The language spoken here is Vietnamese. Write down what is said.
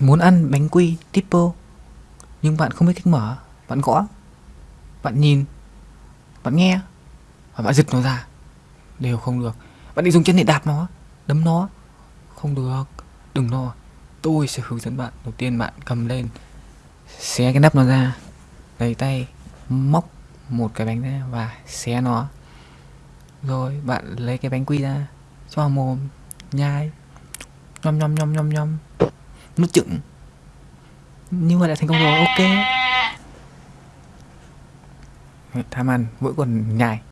muốn ăn bánh quy tipo nhưng bạn không biết cách mở. Bạn gõ. Bạn nhìn. Bạn nghe. Và bạn giật nó ra. Đều không được. Bạn định dùng chân để đạp nó, đấm nó. Không được. Đừng lo. Tôi sẽ hướng dẫn bạn. Đầu tiên bạn cầm lên. Xé cái nắp nó ra. Lấy tay. Móc một cái bánh ra và xé nó. Rồi, bạn lấy cái bánh quy ra. Cho vào mồm. Nhai. Nhom nhom nhom nhom nhom nuốt chửng như vậy là thành công rồi ok. Tham ăn mỗi còn nhai